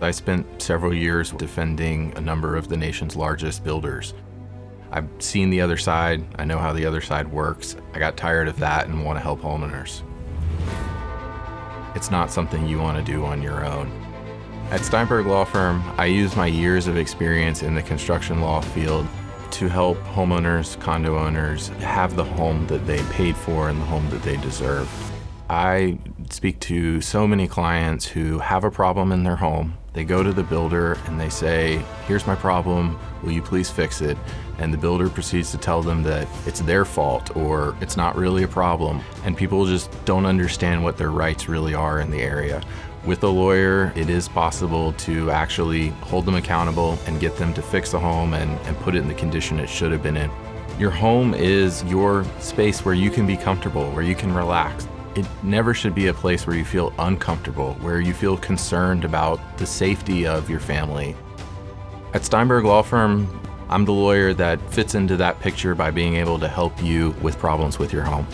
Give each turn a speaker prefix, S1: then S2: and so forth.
S1: I spent several years defending a number of the nation's largest builders. I've seen the other side, I know how the other side works. I got tired of that and want to help homeowners. It's not something you want to do on your own. At Steinberg Law Firm, I use my years of experience in the construction law field to help homeowners, condo owners have the home that they paid for and the home that they deserve. I speak to so many clients who have a problem in their home. They go to the builder and they say, here's my problem, will you please fix it? And the builder proceeds to tell them that it's their fault or it's not really a problem. And people just don't understand what their rights really are in the area. With a lawyer, it is possible to actually hold them accountable and get them to fix the home and, and put it in the condition it should have been in. Your home is your space where you can be comfortable, where you can relax. It never should be a place where you feel uncomfortable, where you feel concerned about the safety of your family. At Steinberg Law Firm, I'm the lawyer that fits into that picture by being able to help you with problems with your home.